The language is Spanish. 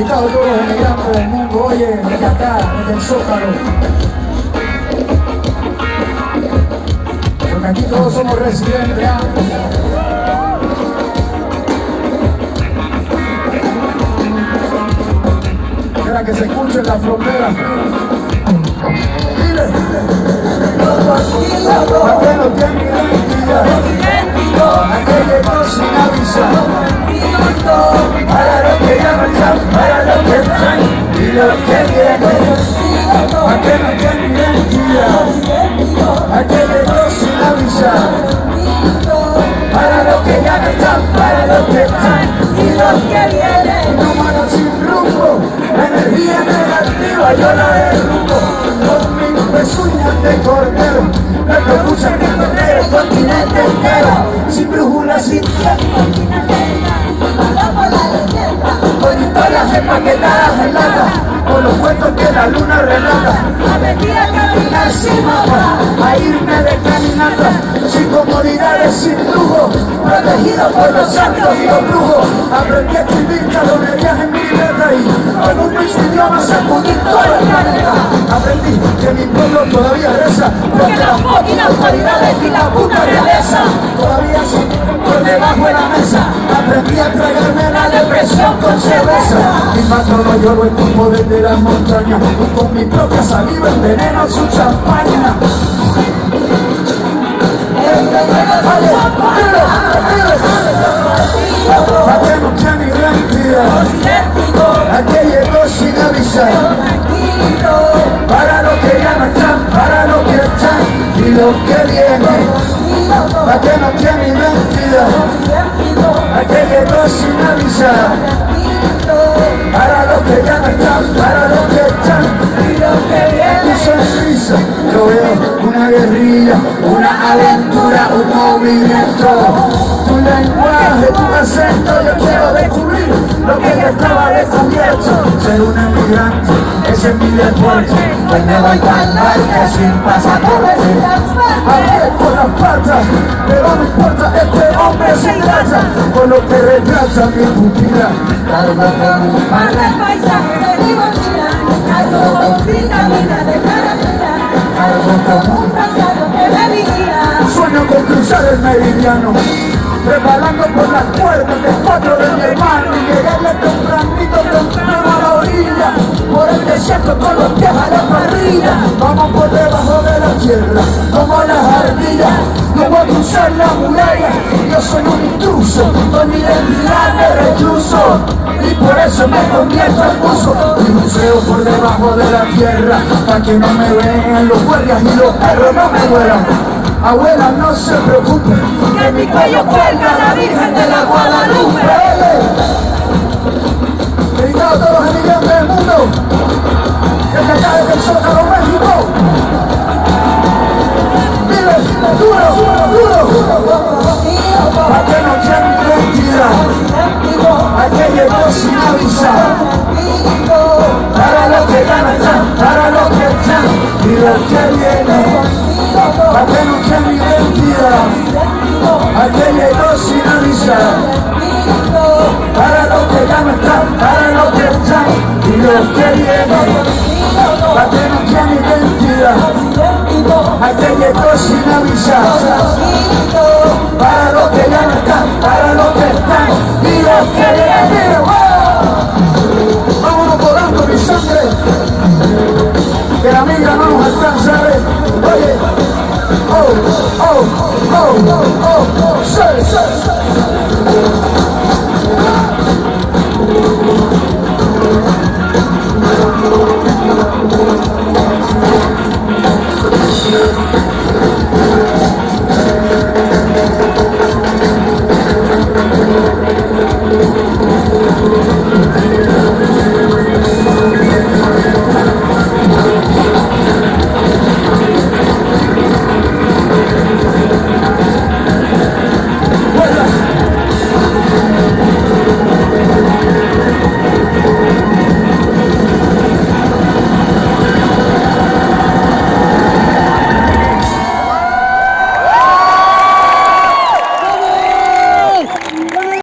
invitado a todos los emigrantes del mundo, oye, desde desde el Zócalo. Porque aquí todos somos residentes, ¿ah? Que se escuche en la frontera. Avisar. Para los que que están y los que vienen. Aquel no tiene identidad. Aquel llegó sin avisar. Para los que ya no están, para los que están y los que vienen. Manos sin rumbo, energía negativa yo la derrumbo. Con mis pezuñas de cordero, me propuse que recorrer el continente entero. Sin brújula, sin tiempo. Historias empaquetadas en lata, con los cuentos que la luna relata. Aprendí a caminar sin mapa, a irme de caminata, sin comodidades, sin lujo, protegido por los santos y los brujos. Aprendí a escribir calorías en mi libreta y con un mismo idioma sacudir todo el planeta. Aprendí que mi pueblo todavía reza, porque las máquinas autoridades y la puta realeza todavía son por debajo de la mesa. Aprendí a tragarme la depresión con cerveza. Mi patrono yo lo escupo desde las montañas y con mi propia saliva enveneno su champaña. ¿A qué no tiene identidad? ¿A qué llegó sin avisar? Para los que ya no están, para los que están y los que vienen. ¿A qué no tiene identidad? ¿A qué llegó sin avisar? Para los que ya no están, para los que están y los que vienen. Sonrisa, yo veo una guerrilla, una aventura, un movimiento. Tu lenguaje, tu acento, yo quiero descubrir lo que ya estaba descubierto. Ser un emigrante, ese es mi deporte. Hoy me voy tan barca sin pasaporte. Con las patas, pero no importa, se trata con lo que retrata mi pupila. Cargo con un par de paisajes de mi mochila, cargo con vitamina de carabina, cargo con un pasado que me vigila. Sueño con cruzar el meridiano, preparando por las puertas de cuatro de mi hermano y llegarle tempranito, temprano a la orilla, por el desierto con los pies a la parrilla. Vamos por debajo de la tierra, como las ardillas, cruzar la muralla, yo soy un intruso, con mi identidad de recluso. Y por eso me convierto en buzo y buceo por debajo de la tierra para que no me vean los guardias y los perros no me vuelan. Abuela, no se preocupe, Que en mi cuello cuelga la Virgen de la Guadalupe. Y los que vienen. ¿A que no tiene identidad? ¿A que llegó sin avisar? Para los que ya no están,